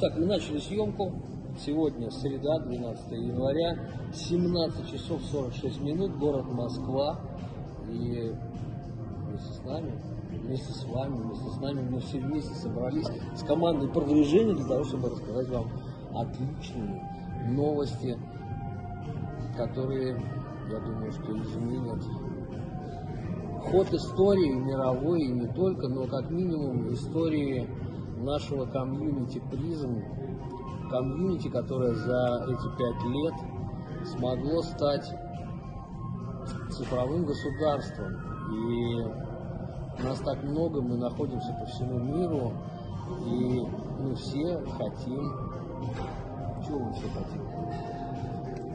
Итак, мы начали съемку. Сегодня среда, 12 января, 17 часов 46 минут, город Москва. И вместе с нами, вместе с вами, вместе с нами мы все вместе собрались с командой продвижения для того, чтобы рассказать вам отличные новости, которые, я думаю, что изменят ход истории мировой и не только, но как минимум истории нашего комьюнити призм, комьюнити, которое за эти пять лет смогло стать цифровым государством. И нас так много, мы находимся по всему миру, и мы все хотим... Чего мы все хотим?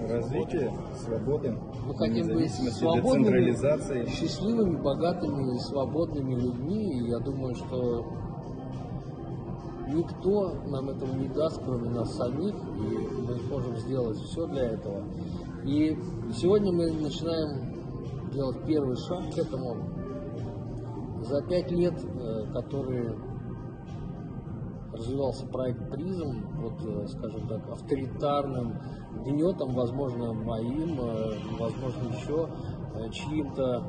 Развитие, свободы, Мы хотим быть свободными, счастливыми, богатыми и свободными людьми. И я думаю, что никто нам этого не даст, кроме нас самих, и мы сможем сделать все для этого. И сегодня мы начинаем делать первый шаг к этому. За пять лет, э, которые развивался проект Призм под, э, скажем так, авторитарным гнетом, возможно, моим, э, возможно, еще чьим-то.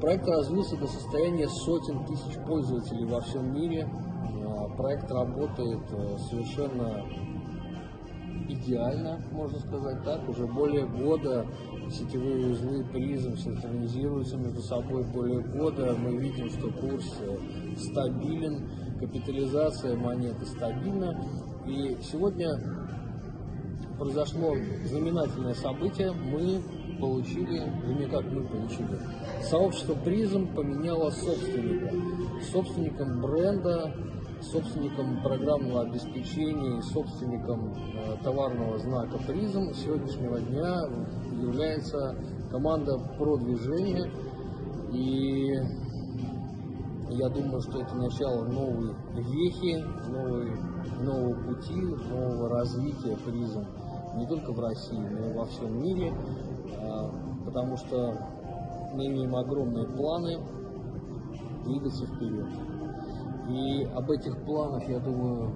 Проект развился до состояния сотен тысяч пользователей во всем мире. Проект работает э, совершенно идеально, можно сказать так. Уже более года сетевые узлы призм синхронизируются между собой. Более года мы видим, что курс э, стабилен, капитализация монеты стабильна. И сегодня произошло знаменательное событие. Мы получили, вернее как мы получили, сообщество призм поменяло собственника. Собственником бренда собственником программного обеспечения и собственником э, товарного знака призм сегодняшнего дня является команда продвижения. И я думаю, что это начало новой вехи, новой, нового пути, нового развития призм не только в России, но и во всем мире, а, потому что мы имеем огромные планы двигаться вперед. И об этих планах, я думаю,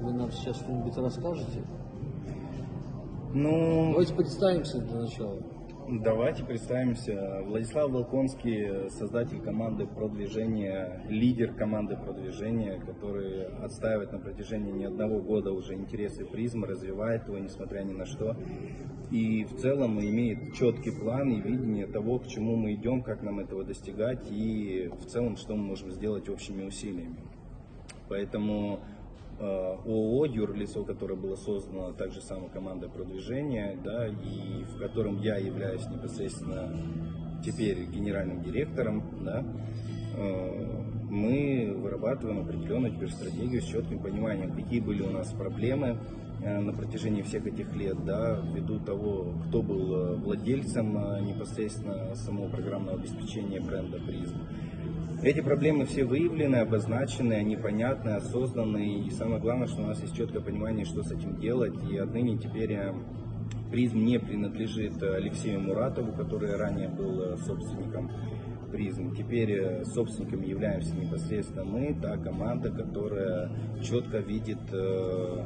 вы нам сейчас что-нибудь расскажете. Ну, Давайте представимся для начала. Давайте представимся. Владислав Волконский, создатель команды продвижения, лидер команды продвижения, который отстаивает на протяжении не одного года уже интересы призма, развивает его, несмотря ни на что. И в целом имеет четкий план и видение того, к чему мы идем, как нам этого достигать и в целом, что мы можем сделать общими усилиями. Поэтому ООО юрлицо, которое было создано также самой командой продвижения, да, и в котором я являюсь непосредственно теперь генеральным директором, да, э, мы вырабатываем определенную теперь стратегию с четким пониманием, какие были у нас проблемы э, на протяжении всех этих лет, да, ввиду того, кто был э, владельцем э, непосредственно самого программного обеспечения бренда Призм. Эти проблемы все выявлены, обозначены, они понятны, осознаны. И самое главное, что у нас есть четкое понимание, что с этим делать. И отныне теперь э, призм не принадлежит Алексею Муратову, который ранее был э, собственником призм. Теперь э, собственниками являемся непосредственно мы, та команда, которая четко видит э,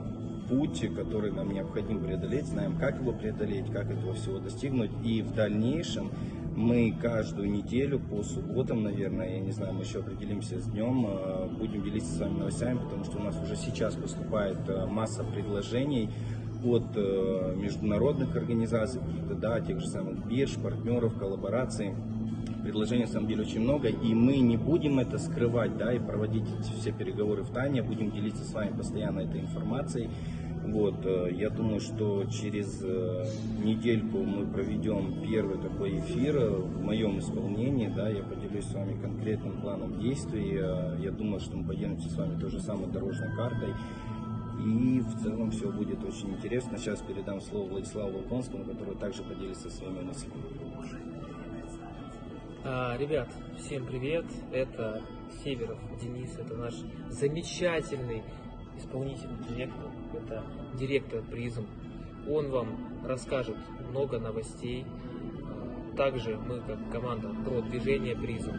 путь, который нам необходимо преодолеть, знаем, как его преодолеть, как этого всего достигнуть. И в дальнейшем мы каждую неделю по субботам, наверное, я не знаю, мы еще определимся с днем, э, будем делиться с вами новостями, потому что у нас уже сейчас поступает э, масса предложений от э, международных организаций, каких-то, да, тех же самых бирж, партнеров, коллабораций. Предложений на самом деле очень много, и мы не будем это скрывать, да, и проводить все переговоры в тайне, а будем делиться с вами постоянно этой информацией. Вот, э, я думаю, что через э, недельку мы проведем первый такой эфир э, в моем исполнении, да, я поделюсь с вами конкретным планом действий. Я думаю, что мы поделимся с вами той же самой дорожной картой. И в целом все будет очень интересно. Сейчас передам слово Владиславу Волконскому, который также поделится своими мыслями. А, ребят, всем привет! Это Северов Денис, это наш замечательный исполнительный директор, это директор призм. Он вам расскажет много новостей. А, Также мы, как команда про движение призм,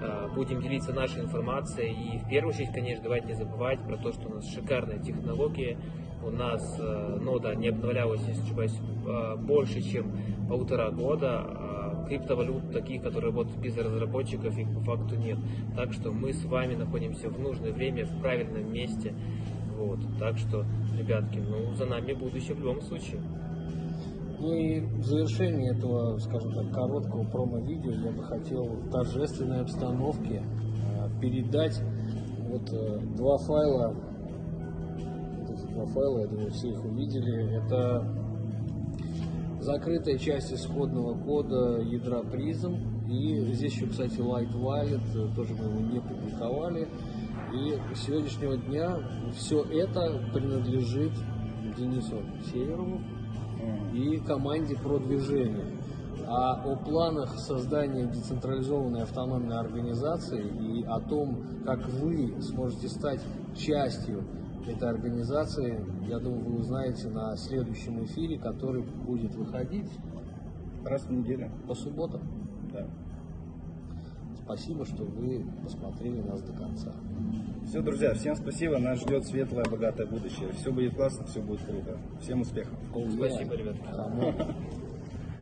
Э, Будем делиться нашей информацией. И в первую очередь, конечно, давайте не забывать про то, что у нас шикарная технология. У нас э, нода не обновлялась, если не ошибаюсь, больше, чем полтора года. Криптовалют таких, которые работают без разработчиков, их по факту нет. Так что мы с вами находимся в нужное время, в правильном месте. Вот. Так что, ребятки, ну за нами будущее в любом случае. Ну и в завершении этого, скажем так, короткого промо-видео я бы хотел в торжественной обстановке э, передать вот э, два файла. Вот эти два файла, я думаю, все их увидели. Это закрытая часть исходного кода ядра призм. И здесь еще, кстати, Light Wallet, э, тоже мы его не публиковали. И с сегодняшнего дня все это принадлежит Денису Северову, и команде продвижения. А о планах создания децентрализованной автономной организации и о том, как вы сможете стать частью этой организации, я думаю, вы узнаете на следующем эфире, который будет выходить Раз в неделю. по субботам. Да. Спасибо, что вы посмотрели нас до конца. Все, друзья, всем спасибо. Нас ждет светлое, богатое будущее. Все будет классно, все будет круто. Всем успехов. Спасибо, ребят. Come on.